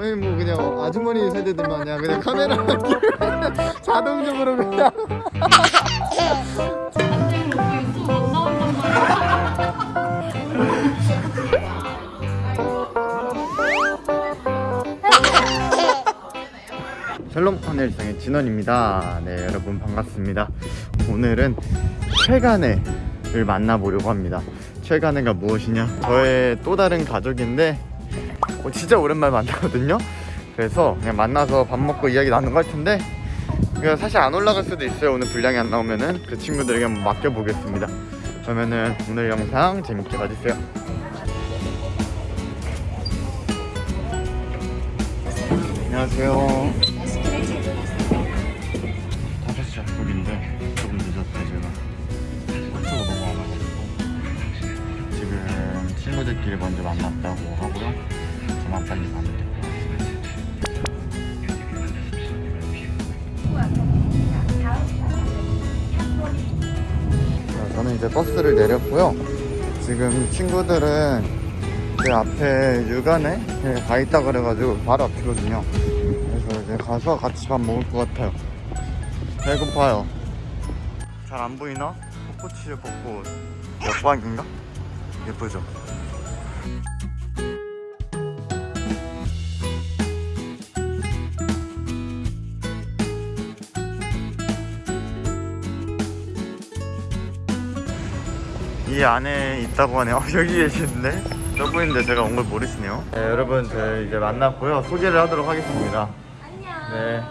아니 뭐 그냥 아주머니 세대들 마냥 그냥 카메라 자동적으로 그냥 샬롬 하늘 일상의 진원입니다. 네 여러분 반갑습니다. 오늘은 최간애를 만나보려고 합니다. 최간애가 무엇이냐? 저의 또 다른 가족인데 어, 진짜 오랜만에 만나거든요. 그래서 그냥 만나서 밥 먹고 이야기 텐데 그냥 사실 안 올라갈 수도 있어요. 오늘 분량이 안 나오면은 그 친구들에게 한번 맡겨보겠습니다. 그러면은 오늘 영상 재밌게 봐주세요. 안녕하세요. 5시 약속인데 조금 늦었어요 제가 한쪽으로 넘어와가지고 지금 친구들끼리 먼저 만났다고 하고요 저만 빨리 가면 자, 저는 이제 버스를 내렸고요 지금 친구들은 제 앞에 육안에 가 있다 그래가지고 바로 앞이거든요 그래서 이제 가서 같이 밥 먹을 것 같아요 배고파요 잘 안 보이나? 벚꽃이 벚꽃 역광인가? 예쁘죠? 이 안에 있다고 하네요. 여기 계시는데? 저분인데 제가 온 걸 모르시네요. 네 여러분 저희 이제 만났고요. 소개를 하도록 하겠습니다. 안녕. 네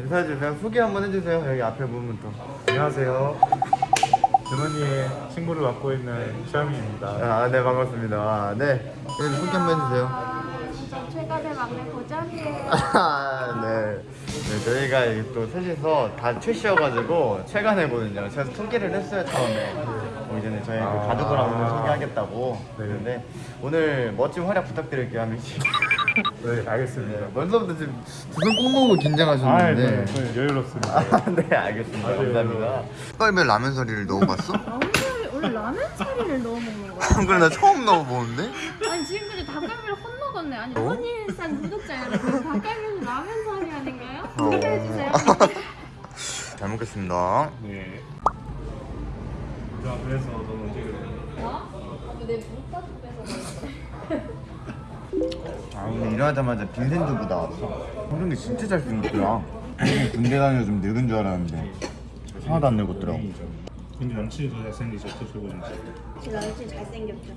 인사해주세요. 소개 한번 해주세요. 여기 앞에 부분부터 안녕하세요. 주머니의 친구를 맡고 있는 샤미입니다. 아네 반갑습니다. 네. 여기 소개 한번 해주세요. 최근에 막내 고전이에요. 아, 네. 네, 저희가 이또 셋이서 다 최씨여가지고 최간해거든요. 제가 소개를 했어요 처음에. 뭐 이제는 저희 그 아. 가족을 한번 소개하겠다고. 네. 그런데 오늘 멋진 활약 부탁드릴게요 한 명씩. 네, 알겠습니다. 벌써부터 지금 두손꼭 모으고 아, 긴장하셨는데. 네, 저는 여유롭습니다. 아, 네 알겠습니다. 아주 감사합니다. 뻘면 라면 소리를 넣어봤어? 오늘 오늘 라면 사리를 넣어 먹는 거야. 그래 나 처음 넣어보는데? 아니 지금까지 닭갈비를 혼먹었네. 아니 어? 허니일상 구독자 여러분 닭갈비는 라면 사리. 소개 해주세요. 잘 먹겠습니다. 네. 자, 그래서 너는 어떻게 그래? 어? 내 물가도 뺏어 아 오늘 일어나자마자 빈센 두부 나왔어 그런 게 진짜 잘 생겼더라 군대 다녀서 좀 늙은 줄 알았는데 하나도 안 늙었더라고 근데 남친이 더 저번에. 제 남친 잘생겼죠.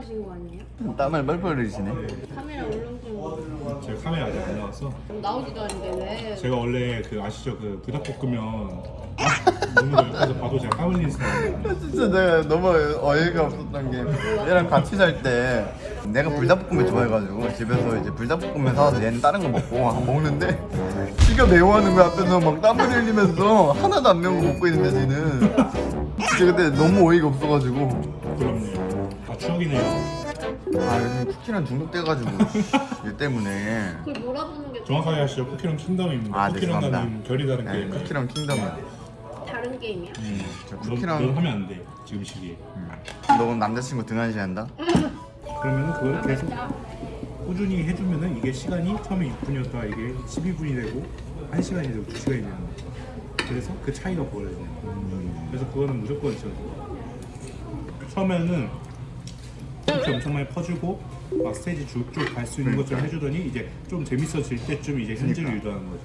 김양하신 거 아니에요? 땀을 뻘뻘 흘리시네 카메라 울렁증 제가 카메라 아직 안 나왔어. 나오지도 않는데 왜? 제가 원래 그 아시죠? 그 너무 옆에서 봐도 제가 땀 흘리는 스타일이에요. 진짜 내가 너무 어이가 없었던 게 얘랑 같이 살 때 내가 불닭볶음면 좋아해가지고 집에서 이제 불닭볶음면 사와서 얘는 다른 거 먹고 먹는데 지가 매워하는 거야 앞에서 막 땀을 흘리면서 하나도 안 매운 거 먹고 있는데 쟤는 진짜 그때 너무 어이가 없어가지고 그럼요. 아, 추억이네요. 아 요즘 쿠키랑 중독돼가지고 얘 때문에 그걸 몰아보는 게 정확하게 하시죠. 쿠키랑 킹덤입니다. 아, 네, 쿠키랑 죄송합니다. 나는 결이 다른 네, 게임. 쿠키랑 킹덤이야 다른 게임이야? 음, 저 넌, 넌 쿠키랑 하면 안 돼. 지금 시기에. 음. 너 남자친구 등한시한다? 그러면 그걸 계속 꾸준히 해주면은 이게 시간이 처음에 6분이었다가 이게 12분이 되고 1시간이 되고 2시간이 되는. 그래서 그 차이가 보여요. 그래서 그거는 무조건 저 처음에는 이렇게 엄청 많이 퍼주고 막 스테이지 쭉쭉 갈 수 있는 것처럼 해주더니 이제 좀 재밌어질 때쯤 이제 현질을 그러니까. 유도하는 거죠.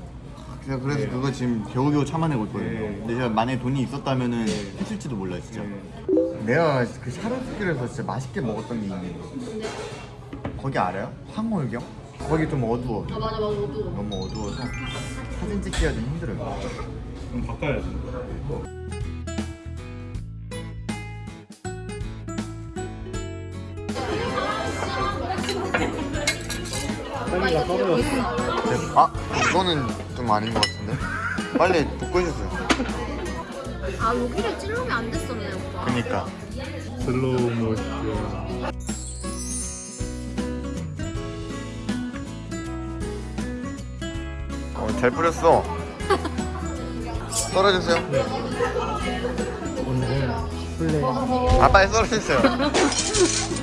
그냥 그래서 네. 그거 지금 겨우겨우 참아내고 있거든요 네. 근데 제가 만약에 돈이 있었다면은 했을지도 몰라요 진짜 네. 내가 그 샤론스길에서 진짜 맛있게 먹었던 게 있는데 근데 거기 알아요? 황홀경? 거기 좀 어두워 아 맞아 맞아 어두워. 너무 어두워서 사진 찍기가 좀 힘들어요 그럼 바꿔야지. 아 이거는 좀 아닌 것 같은데? 빨리 복구해주세요. 아 여기를 찔러면 안 됐었네 오빠. 그니까. 슬로우 모션. 어, 잘 뿌렸어. 썰어주세요. 오늘은 플레이. 아 빨리 썰어주세요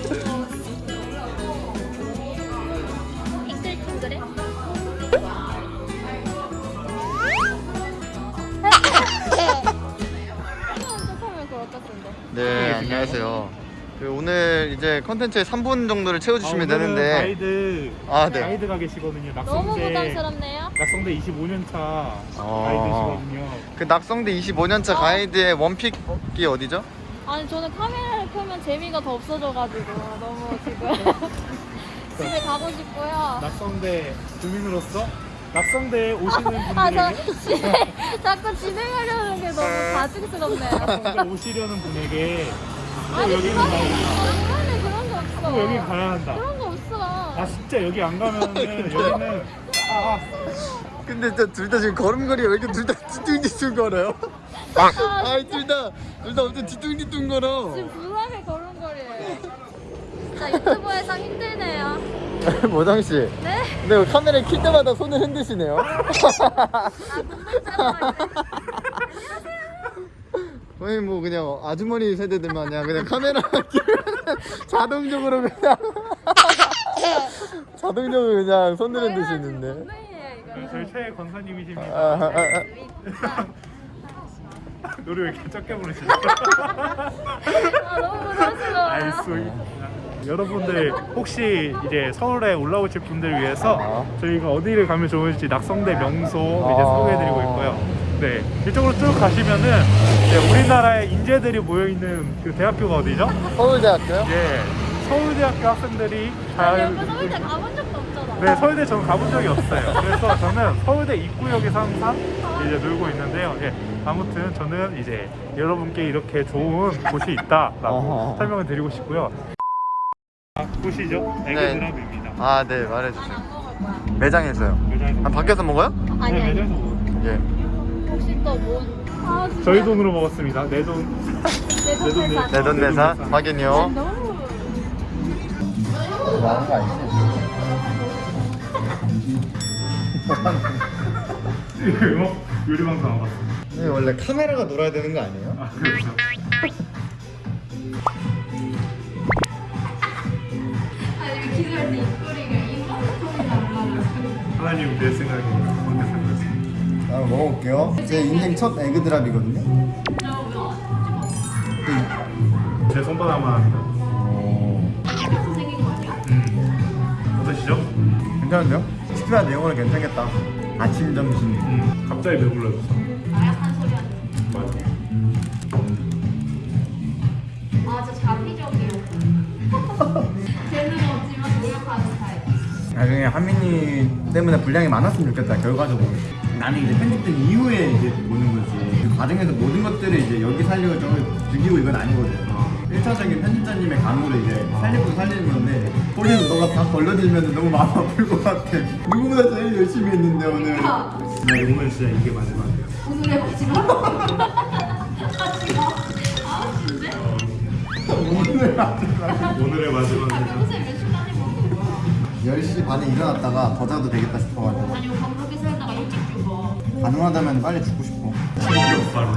컨텐츠의 3분 정도를 채워주시면 아, 되는데 가이드 아, 네. 가이드가 계시거든요. 너무 낙성대 부담스럽네요. 낙성대 25년 차 어. 가이드시거든요. 그 낙성대 25년차 가이드의 원픽이 어디죠? 아니 저는 카메라를 켜면 재미가 더 없어져가지고 너무 지금 집에 가고 싶고요. 낙성대 주민으로서 낙성대에 오시는 분들에게 아저 집에 자꾸 진행하려는 게 너무 가증스럽네요. 낙성대 오시려는 분에게 또 아니 여기는 또 여기 가야 한다. 그런 거 없어. 아 진짜 여기 안 가면은 여기는 아, 근데 둘다 지금 걸음걸이 왜 이렇게 둘 다 뒤뚱뒤뚱 걸어요? 아이 둘다둘 다 엄청 뒤뚱뒤뚱 걸어. 지금 불안해 걸음걸이에요. 진짜 유튜버에서 힘드네요. 모장 씨. 네? 근데 왜 카메라 킬 때마다 손을 흔드시네요. 아 거의 뭐 그냥 아주머니 세대들 마냥 그냥 카메라 자동적으로 그냥 자동적으로 그냥 흔드시는데. 분명이에요 이거. 네, 저희 최 권사님이십니다. 아, 아, 아. 노래 왜 이렇게 적게 부르시죠? 아 너무 부담스러워요. 알겠습니다. 여러분들 혹시 이제 서울에 올라오실 분들 위해서 아. 저희가 어디를 가면 좋을지 낙성대 명소 아. 이제 소개해드리고 있고요. 네 이쪽으로 쭉 가시면은 이제 우리나라의 인재들이 모여 있는 그 대학교가 어디죠? 서울대학교요? 예 서울대학교 학생들이 아니 잘 오빠 서울대 가본 적도 없잖아. 네, 서울대 저는 가본 적이 없어요. 그래서 저는 서울대 입구역에서 항상 이제 놀고 있는데요. 예, 아무튼 저는 이제 여러분께 이렇게 좋은 곳이 있다라고. 설명을 드리고 싶고요. 아, 보시죠. 에그드랍입니다. 아, 네, 말해주세요. 안 먹을 거야. 매장에서요. 매장에서 아, 밖에서 먹어요? 아니 네, 아니. 매장에서 먹어요. 예. 혹시 또 뭐? 아. 저희 돈으로 먹었습니다. 내 돈. 내 돈 내 돈, 내산. 내- 내돈내산 내돈내산. 확인요. 많은 거 아니지? 이거 요리 방송 안 봤어. 네, 원래 카메라가 놀아야 되는 거 아니에요? 아, 안 나요. 하나님 내 살렸습니다. 아, 먹어볼게요. 제 인생 첫 에그드랍이거든요. 제 손바닥만 아니야? 음. 어떠시죠? 괜찮은데요? 식사 내용은 괜찮겠다. 아침, 점심. 음. 갑자기 배불러졌어. 나중에 하민이 때문에 분량이 많았으면 좋겠다 결과적으로 나는 이제 편집된 이후에 이제 보는 거지 그 과정에서 모든 것들을 이제 여기 살리고 저기 죽이고 이건 아니거든 어. 1차적인 편집자님의 감으로 이제 살리고 살리는 건데 거기서 너가 다 걸려들면 너무 마음 아플 것 같아 누구보다 제일 열심히 했는데 오늘 나 오늘 진짜 이게 마지막이야. 오늘의 마지막. 마지막. 아 진짜? 오늘 마지막 오늘의 아 마지막 10시 반에 일어났다가 더 자도 되겠다 싶어가지고 아니 오빠 그렇게 살다가 일찍 죽어. 가능하다면 빨리 죽고 싶어 충격 바로.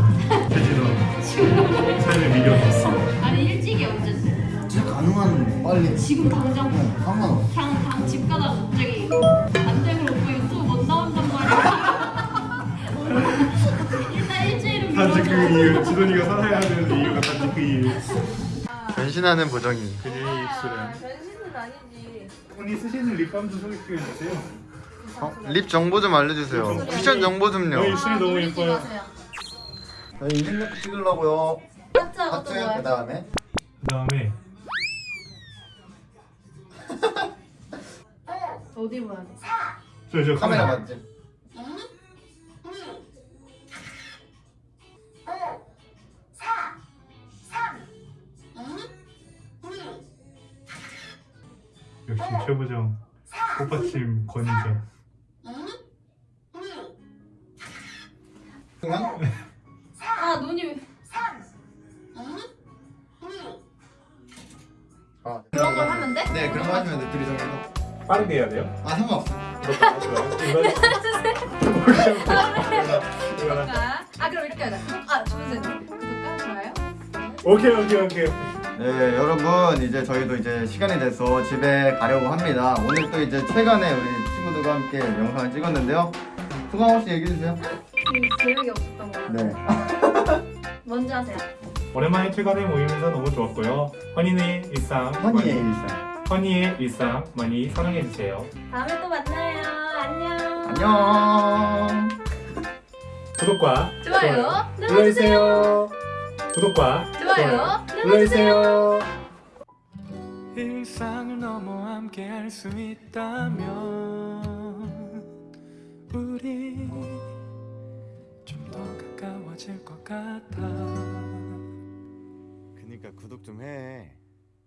최진호. 삶의 미련이 있어. 아니 일찍이 언제지? 진짜 가능한 빨리 지금 당장 어, 상관없어 그냥 당 집 가다가 갑자기 안 되고 오빠 유튜브 못 나온단 말이야. 일단 일주일은 단지 그 미뤄줘. 이유. 지돈이가 살아야 되는 이유가 단지 그 이유. 변신하는 보정이 그녀의 입술은. 언니 쓰시는 립밤도 소개시켜 주세요. 어? 립 정보 좀 알려주세요 쿠션 정보 좀요 너 입술이 너무 놀리지 예뻐요. 저희 이름 찍으려고요 하트? 그 다음에 그 다음에 어디 봐야 돼? 저 저 카메라. 맞지? 역시 최부정 꽃받침 권위자. 그냥? 아 눈이 왜- 아, 그런 걸 하면 돼? 네 그런 거 하시면 돼 둘이 정해서 빠르게 해야 돼요? 아 상관없어 아, 아 그럼 이렇게 하자. 아 주세요. 구독과 좋아요. 오케이 오케이 오케이. 네 여러분 이제 저희도 이제 시간이 돼서 집에 가려고 합니다 오늘 또 이제 최근에 우리 친구들과 함께 영상을 찍었는데요 소감 없이 얘기해주세요 음, 계획이 없었던 거. 네 먼저 하세요. 오랜만에 출간해 모이면서 너무 좋았고요. 허니의 일상 허니의 많이- 일상. 허니의 일상 많이 사랑해 주세요. 다음에 또 만나요. 안녕. 안녕. 구독과 좋아요 눌러주세요. 구독과 좋아요 눌러주세요. 일상을 넘어 함께 할 수 있다면 우리 좀 더 가까워질 것 같아 그니까 구독 좀 해.